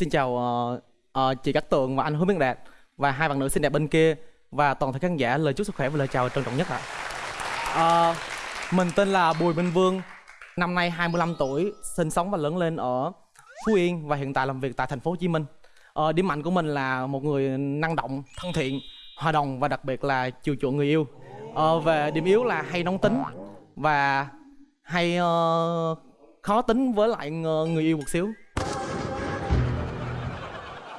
xin chào uh, uh, chị Cát Tường và anh Hứa Minh Đạt và hai bạn nữ xinh đẹp bên kia và toàn thể khán giả lời chúc sức khỏe và lời chào trân trọng nhất ạ. Ờ, mình tên là Bùi Minh Vương, năm nay 25 tuổi, sinh sống và lớn lên ở Phú Yên và hiện tại làm việc tại thành phố Hồ Chí Minh. Uh, điểm mạnh của mình là một người năng động, thân thiện, hòa đồng và đặc biệt là chiều chuộng người yêu. Uh, về điểm yếu là hay nóng tính và hay uh, khó tính với lại người yêu một xíu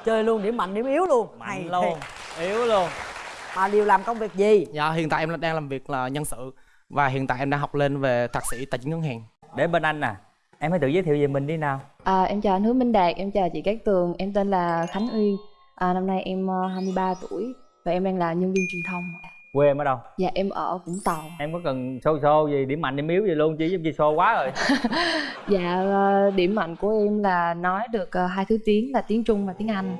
chơi luôn điểm mạnh điểm yếu luôn. Mạnh Hay luôn thiệt. yếu luôn. Mà đều làm công việc gì? Dạ hiện tại em đang làm việc là nhân sự và hiện tại em đang học lên về thạc sĩ tài chính ngân hàng. để bên anh nè em hãy tự giới thiệu về mình đi nào. À, em chào anh Hứa Minh Đạt, em chào chị Cát Tường, em tên là Khánh Uyên. À, Năm nay em ờ, 23 tuổi và em đang là nhân viên truyền thông quê em ở đâu? Dạ em ở Vũng Tàu. Em có cần xô xô gì điểm mạnh điểm yếu gì luôn chứ giống như xô quá rồi. Dạ ờ, điểm mạnh của em là nói được ờ, hai thứ tiếng là tiếng Trung và tiếng Anh.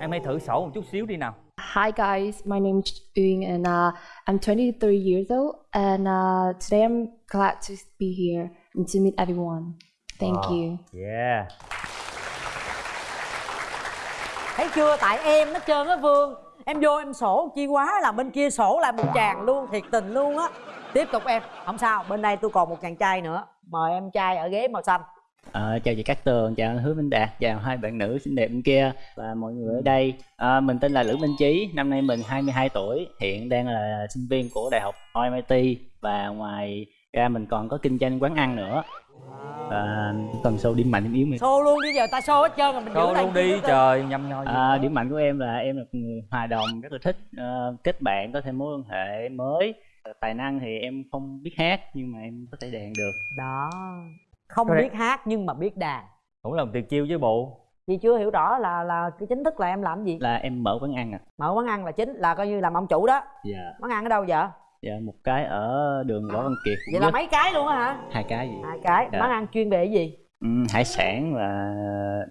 Em hãy thử sổ một chút xíu đi nào. Hi guys, my name is Uyên and uh, I'm 23 years old and uh, today I'm glad to be here and to meet everyone. Thank Wow. you. Yeah. Thấy chưa? Tại em hết trơn á vương em vô em sổ chi quá là bên kia sổ lại một chàng luôn thiệt tình luôn á tiếp tục em không sao bên đây tôi còn một chàng trai nữa mời em trai ở ghế màu xanh À, chào chị Cát Tường, chào anh Hứa Minh Đạt, chào hai bạn nữ xinh đẹp bên kia và mọi người ở đây. à, mình tên là Lữ Minh Chí, năm nay mình 22 tuổi, hiện đang là sinh viên của Đại học MIT và ngoài ra mình còn có kinh doanh quán ăn nữa. Và cần sâu điểm mạnh điểm yếu mình. xô luôn đi giờ ta xô hết trơn rồi mình đây luôn đi trời nhâm nho gì À, điểm mạnh của em là em là người hòa đồng, rất là thích ờ, kết bạn, có thêm mối quan hệ mới. Tài năng thì em không biết hát nhưng mà em có thể đàn được. đó không Rồi. biết hát nhưng mà biết đàn cũng là một tuyệt chiêu chứ bộ chị chưa hiểu rõ là là cái chính thức là em làm gì Là em mở quán ăn à. mở quán ăn là chính là coi như làm ông chủ đó Dạ, quán ăn ở đâu vậy dạ một cái ở đường Võ Văn Kiệt. vậy là mấy cái luôn á hả hai cái gì? hai cái Dạ. quán ăn chuyên về cái gì Ừ, hải sản và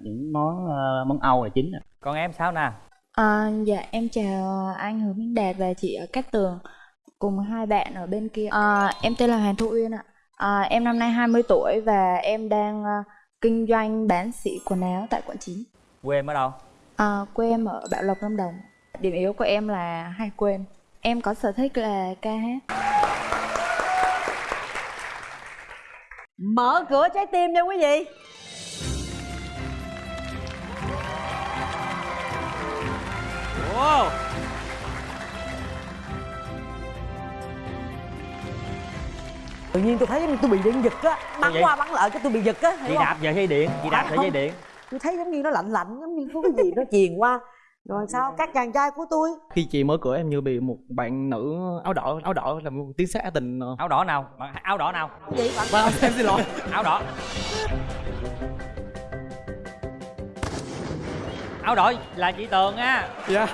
những món ờ, món Âu là chính ạ. còn em sao nè À, dạ em chào anh Hứa Minh Đạt và chị ở Cát Tường cùng hai bạn ở bên kia. À, em tên là Hoàng Thu Uyên ạ. À, em năm nay 20 tuổi và em đang ờ, kinh doanh bán sỉ quần áo tại quận 9. quê em ở đâu À, quê em ở Bảo Lộc Lâm Đồng. Điểm yếu của em là hay quên. Em có sở thích là ca hát. mở cửa trái tim cho quý vị. Wow tự nhiên tôi thấy tôi bị điện giật á. Bắn qua bắn lại cái tôi bị giật á chị hiểu không? đạp về dây điện? Chị đạp về dây điện? tôi thấy giống như nó lạnh lạnh giống như có cái gì nó truyền qua rồi sao? Các chàng trai của tôi? Khi chị mở cửa em như bị một bạn nữ áo đỏ áo đỏ làm một tiếng xá tình ờ. áo đỏ nào? Bạn- áo đỏ nào? Cái gì bạn? Vâng, em xin lỗi. áo đỏ. Áo đỏ là chị tường á. Dạ.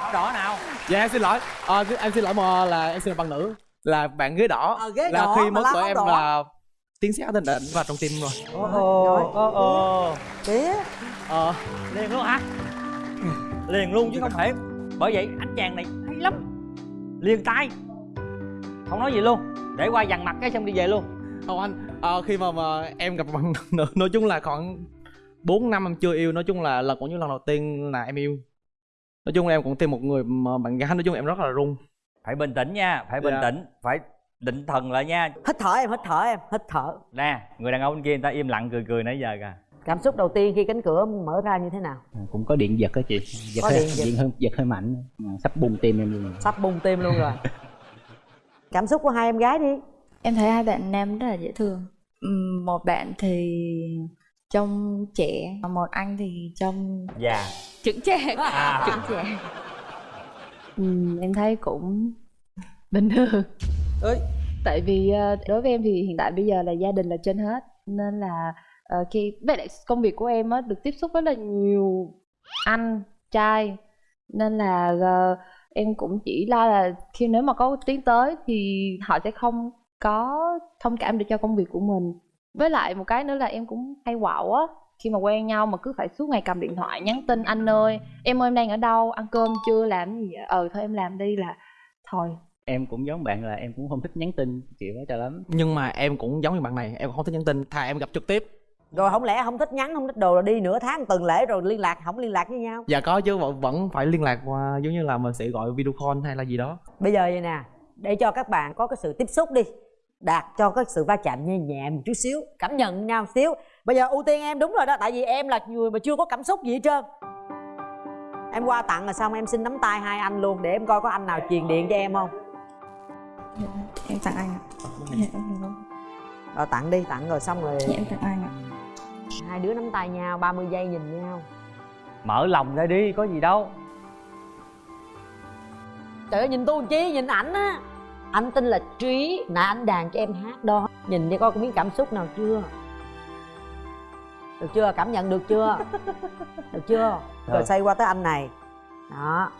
áo đỏ nào? Dạ em xin lỗi. Ờ, em xin lỗi mà là em xin lỗi bạn nữ. Là bạn ghế đỏ. Ờ, ghế là đỏ khi mở cửa em đỏ. là tiếng xá tình định vào trong tim rồi. ô ô ô tía Ờ, liền luôn hả liền luôn chứ không thể. Bởi vậy anh chàng này hay lắm. Liền tay. Không nói gì luôn. Để qua dằn mặt cái xong đi về luôn. Không anh ờ, khi mà, mà em gặp bạn nữ nói chung là khoảng 4 năm em chưa yêu nói chung là lần cũng như lần đầu tiên là em yêu. Nói chung là em cũng tìm một người mà bạn gái nói chung em rất là run. Phải bình tĩnh nha phải bình Dạ. tĩnh phải định thần lại nha. Hít thở em hít thở em hít thở. Nè người đàn ông bên kia người ta im lặng cười cười nãy giờ kìa cảm xúc đầu tiên khi cánh cửa mở ra như thế nào À, cũng có điện giật á chị. Giật Có hơi, điện giật. điện hơi giật hơi mạnh, à, sắp bung tim em luôn. sắp bung tim luôn rồi cảm xúc của hai em gái đi Em thấy hai bạn nam rất là dễ thương. Ừm, Một bạn thì trông trẻ, một anh thì trông dạ trưởng trẻ. À. Trưởng trẻ. Ừm, em thấy cũng bình thường. ơi Tại vì ờ, đối với em thì hiện tại bây giờ là gia đình là trên hết nên là ờ, khi với lại công việc của em á được tiếp xúc với là nhiều anh trai. Nên là ờ, em cũng chỉ lo là khi nếu mà có tiến tới thì họ sẽ không có thông cảm được cho công việc của mình. Với lại một cái nữa là em cũng hay quạo á khi mà quen nhau mà cứ phải suốt ngày cầm điện thoại nhắn tin anh ơi em ơi em đang ở đâu? Ăn cơm chưa? Làm gì vậy? ờ thôi em làm đi là thôi. Em cũng giống bạn là em cũng không thích nhắn tin kiểu đó cho lắm. nhưng mà em cũng giống như bạn này em không thích nhắn tin thà em gặp trực tiếp rồi không lẽ không thích nhắn không thích đồ rồi đi nửa tháng tuần lễ rồi liên lạc không liên lạc với nhau? Dạ có chứ vẫn vẫn phải liên lạc qua giống như là mình sẽ gọi video call hay là gì đó. Bây giờ vậy nè để cho các bạn có cái sự tiếp xúc đi đạt cho cái sự va chạm nhẹ nhẹ một chút xíu cảm nhận nhau một xíu. Bây giờ ưu tiên em đúng rồi đó tại vì em là người mà chưa có cảm xúc gì hết trơn. Em qua tặng rồi xong em xin nắm tay hai anh luôn để em coi có anh nào truyền điện cho em không. Em tặng anh ạ. Dạ, em hiểu không? rồi tặng đi tặng rồi xong rồi. Dạ em tặng anh ạ hai đứa nắm tay nhau 30 giây nhìn nhau. Mở lòng ra đi có gì đâu. Trời ơi nhìn tôi chi? Nhìn ảnh á. Anh tên là trí nãy anh đàn cho em hát đó. Nhìn đi coi có miếng cảm xúc nào chưa? Được chưa? Cảm nhận được chưa? Được chưa? Rồi Rồi. xoay qua tới anh này. Đó.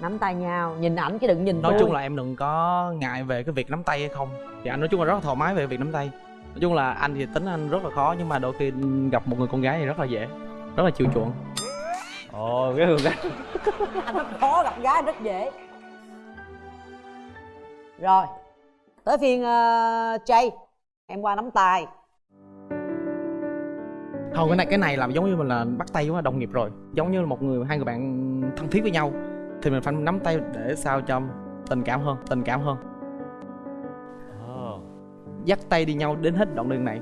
Nắm tay nhau. Nhìn ảnh chứ đừng nhìn nói tôi. chung là em đừng có ngại về cái việc nắm tay hay không. Thì anh nói chung là rất là thoải mái về việc nắm tay nói chung là anh thì tính anh rất là khó nhưng mà đôi khi gặp một người con gái thì rất là dễ rất là chiều chuộng. Ồ cái người gái. Anh rất khó gặp gái rất dễ. Rồi tới phiên uh, Jay. Em qua nắm tay. Không cái này cái này là giống như mình là bắt tay với đồng nghiệp rồi. Giống như là một người hai người bạn thân thiết với nhau. Thì mình phải nắm tay để sao cho tình cảm hơn tình cảm hơn. Dắt tay đi nhau đến hết đoạn đường này.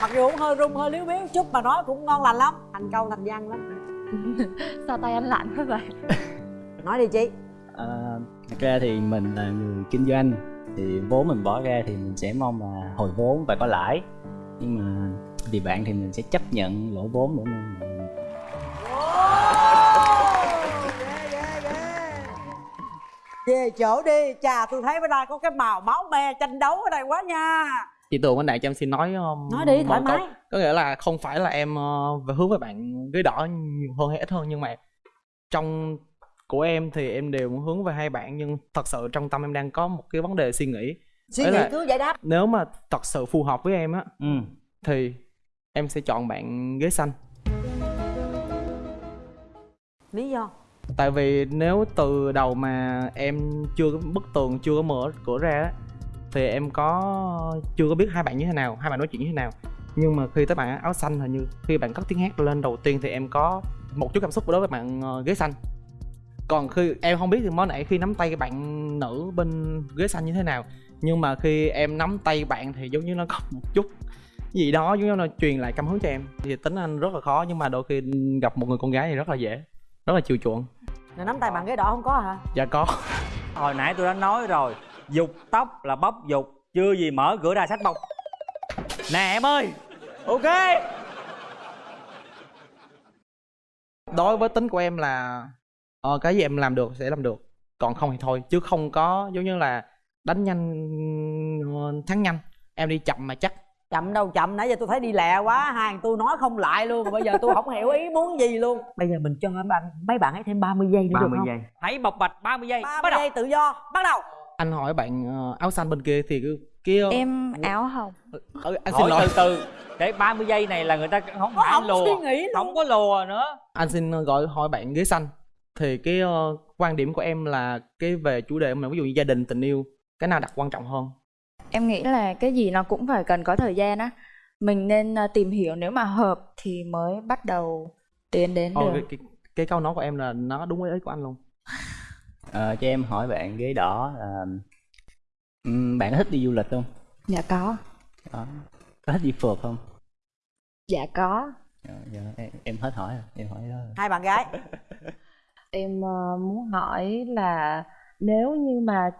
Mặc dù cũng hơi rung hơi liếu biếu chút mà nói cũng ngon lành lắm. Thành câu thành văn lắm. Sao tay anh lạnh quá vậy? Nói đi chị. À, thật ra thì mình là người kinh doanh thì vốn mình bỏ ra thì mình sẽ mong là hồi vốn và có lãi. Nhưng mà vì bạn thì mình sẽ chấp nhận lỗ vốn để mình về chỗ đi chà tôi thấy bữa nay có cái màu máu me tranh đấu ở đây quá nha. Chị tường anh đại cho em xin nói um, nói đi thoải câu. mái. Có nghĩa là không phải là em uh, về hướng với bạn ghế đỏ nhiều hơn hay ít hơn nhưng mà trong của em thì em đều muốn hướng về hai bạn nhưng thật sự trong tâm em đang có một cái vấn đề suy nghĩ. Suy nghĩ cứ giải đáp. nếu mà thật sự phù hợp với em á ừ. thì em sẽ chọn bạn ghế xanh. Lý do tại vì nếu từ đầu mà em chưa có bức tường chưa có mở cửa ra đó, thì em có chưa có biết hai bạn như thế nào hai bạn nói chuyện như thế nào. Nhưng mà khi tới bạn áo xanh hình như khi bạn cất tiếng hát lên đầu tiên thì em có một chút cảm xúc đối với bạn ờ, ghế xanh. Còn khi em không biết thì mới nãy khi nắm tay cái bạn nữ bên ghế xanh như thế nào nhưng mà khi em nắm tay bạn thì giống như nó có một chút gì đó giống như nó truyền lại cảm hứng cho em. Thì tính anh rất là khó nhưng mà đôi khi gặp một người con gái thì rất là dễ rất là chiều chuộng rồi nắm tay bạn ghế đỏ không có hả? Dạ có. Hồi nãy tôi đã nói rồi dục tóc là bóc dục chưa gì mở cửa ra sách bông. Nè em ơi ok. Đối với tính của em là ờ, cái gì em làm được sẽ làm được còn không thì thôi chứ không có giống như là đánh nhanh ờ, thắng nhanh. Em đi chậm mà chắc chậm đâu chậm nãy giờ tôi thấy đi lẹ quá hai thằng tôi nói không lại luôn bây giờ tôi không hiểu ý muốn gì luôn. Bây giờ mình cho mấy bạn mấy bạn ấy thêm 30 giây nữa được không? hãy bộc bạch 30 giây 30 bắt đầu. giây tự do bắt đầu. Anh hỏi bạn ờ, áo xanh bên kia thì cái kia em áo hồng. Ờ, anh xin hỏi lỗi. từ từ. Để 30 giây này là người ta không Có phải không lùa suy nghĩ luôn. không có lùa nữa. Anh xin ờ, gọi hỏi bạn ghế xanh. Thì cái ờ, quan điểm của em là cái về chủ đề mà ví dụ như gia đình tình yêu cái nào đặt quan trọng hơn em nghĩ là cái gì nó cũng phải cần có thời gian á. Mình nên ờ, tìm hiểu nếu mà hợp thì mới bắt đầu tiến đến Ồ, được. cái, cái, cái câu nói của em là nó đúng với ý của anh luôn. Ờ, cho em hỏi bạn ghế đỏ là ừm, bạn có thích đi du lịch không? Dạ có. Đó. có thích đi phượt không? Dạ có. Dạ, dạ, em, em hết hỏi rồi em hỏi đó rồi. hai bạn gái. Em ờ, muốn hỏi là nếu như mà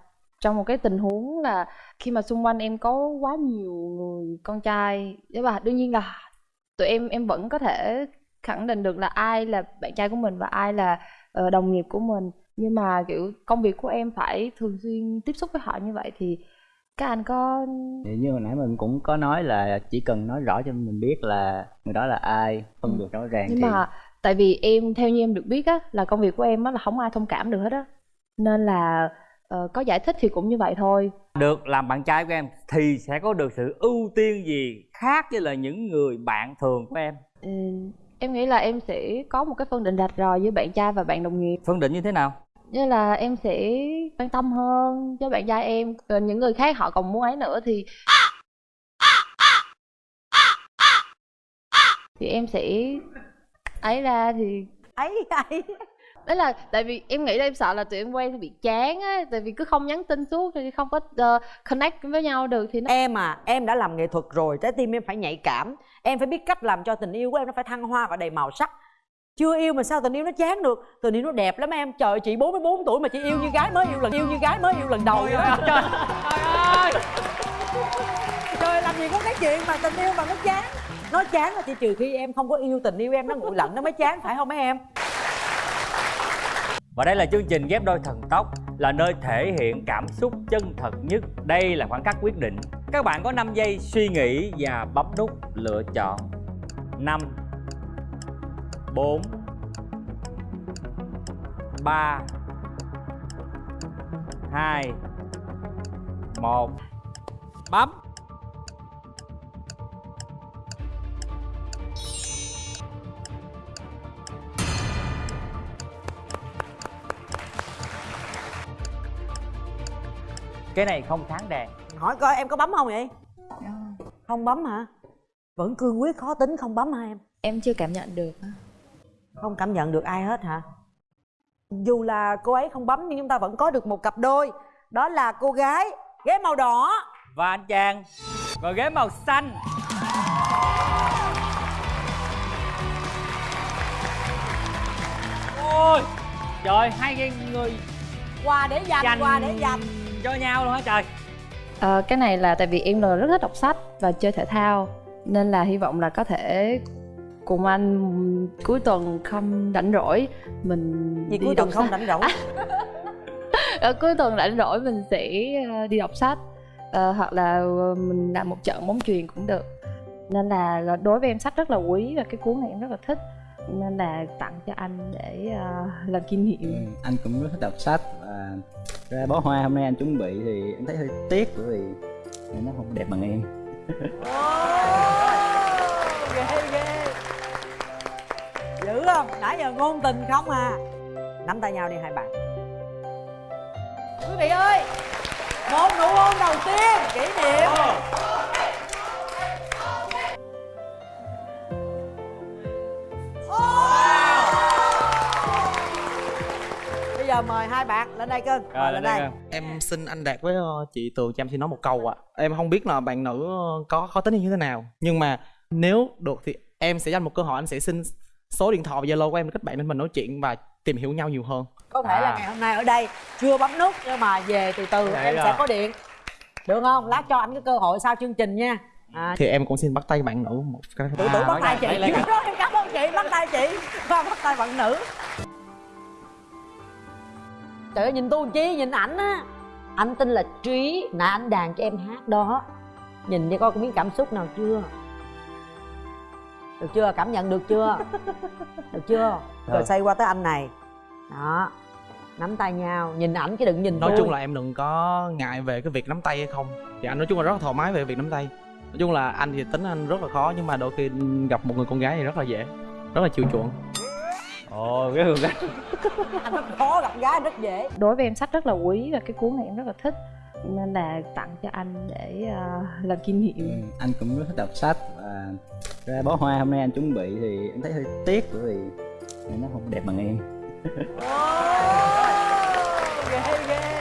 trong một cái tình huống là khi mà xung quanh em có quá nhiều người con trai. Nhưng mà đương nhiên là tụi em em vẫn có thể khẳng định được là ai là bạn trai của mình và ai là ờ, đồng nghiệp của mình. Nhưng mà kiểu công việc của em phải thường xuyên tiếp xúc với họ như vậy thì các anh có thì như hồi nãy mình cũng có nói là chỉ cần nói rõ cho mình biết là người đó là ai phân biệt rõ ràng nhưng thì mà tại vì em theo như em được biết á là công việc của em á là không ai thông cảm được hết á. Nên là ờ, có giải thích thì cũng như vậy thôi. Được làm bạn trai của em thì sẽ có được sự ưu tiên gì khác với là những người bạn thường của em? Ừ, em nghĩ là em sẽ có một cái phân định rạch ròi với bạn trai và bạn đồng nghiệp. Phân định như thế nào? Như là em sẽ quan tâm hơn cho bạn trai em những người khác họ còn muốn ấy nữa thì thì em sẽ ấy ra thì ấy ấy đó là tại vì em nghĩ là em sợ là tụi em quen thì bị chán á tại vì cứ không nhắn tin suốt thì không có ờ, connect với nhau được thì nó em à em đã làm nghệ thuật rồi trái tim em phải nhạy cảm. Em phải biết cách làm cho tình yêu của em nó phải thăng hoa và đầy màu sắc. Chưa yêu mà sao tình yêu nó chán được? Tình yêu nó đẹp lắm em. Trời ơi, chị 44 tuổi mà chị yêu như gái mới yêu lần yêu như gái mới yêu lần đầu vậy đó trời ơi. Trời làm gì có cái chuyện mà tình yêu mà nó chán. Nó chán là chỉ trừ khi em không có yêu tình yêu em nó nguội lạnh nó mới chán phải không mấy em và đây là chương trình ghép đôi thần tốc, là nơi thể hiện cảm xúc chân thật nhất. Đây là khoảng cách quyết định. Các bạn có 5 giây suy nghĩ và bấm nút lựa chọn. 5 4 3 2 1 Bấm Cái này không sáng đèn hỏi coi em có bấm không vậy? Không bấm hả? Vẫn cương quyết khó tính không bấm hả em? Em chưa cảm nhận được không cảm nhận được ai hết hả? Dù là cô ấy không bấm nhưng chúng ta vẫn có được một cặp đôi. Đó là cô gái ghế màu đỏ. Và anh chàng Và ghế màu xanh. Ôi Trời hai cái người quà để dành dành quà để dành cho nhau luôn hả trời. Ờ, cái này là tại vì em là rất thích đọc sách và chơi thể thao nên là hy vọng là có thể cùng anh cuối tuần không rảnh rỗi mình đi cuối tuần không rảnh rỗi? Ờ, cuối tuần rảnh rỗi mình sẽ ờ, đi đọc sách. Ờ, hoặc là mình làm một trận bóng chuyền cũng được. Nên là đối với em sách rất là quý và cái cuốn này em rất là thích nên là tặng cho anh để ờ, làm kỷ niệm. Ừ, anh cũng rất thích đọc sách và ra bó hoa. Hôm nay anh chuẩn bị thì em thấy hơi tiếc bởi vì nó không đẹp bằng em. Ghê ghê. Dữ không? Nãy giờ ngôn tình không à. Nắm tay nhau đi hai bạn. Quý vị ơi một nụ hôn đầu tiên kỷ niệm. Bây giờ mời hai bạn lên đây cưng. Mời lên đây em xin anh đạt với ờ, chị tường cho em xin nói một câu ạ. Em không biết là bạn nữ ờ, có khó tính như thế nào nhưng mà nếu được thì em sẽ dành một cơ hội anh sẽ xin số điện thoại và zalo của em để kết bạn nên mình nói chuyện và tìm hiểu nhau nhiều hơn. Có thể là À. ngày hôm nay ở đây chưa bấm nút nhưng mà về từ từ Vậy em à. sẽ có điện. Được không? Lát cho anh cái cơ hội sau chương trình nha. À, thì em cũng xin bắt tay bạn nữ một cái tử À, bắt tay lấy- chị. lấy- em cảm ơn chị. Bắt tay chị và bắt tay bạn nữ trời ơi nhìn tôi chi? Nhìn ảnh á. Anh tên là trí nãy anh đàn cho em hát đó. Nhìn đi coi có miếng cảm xúc nào chưa? Được chưa? Cảm nhận được chưa? Được chưa? Rồi Được. xoay qua tới anh này. Đó. Nắm tay nhau. Nhìn ảnh chứ đừng nhìn nói tôi. chung là em đừng có ngại về cái việc nắm tay hay không. Thì anh nói chung là rất là thoải mái về việc nắm tay. Nói chung là anh thì tính anh rất là khó nhưng mà đôi khi gặp một người con gái thì rất là dễ rất là chiều chuộng Ồ cái hương cái anh rất khó gặp gái rất dễ. Đối với em sách rất là quý và cái cuốn này em rất là thích. Nên là tặng cho anh để ờ, làm kỷ niệm. Ừ, anh cũng rất thích đọc sách và ra bó hoa. Hôm nay anh chuẩn bị thì em thấy hơi tiếc bởi vì nó không đẹp bằng em. Ghê ghê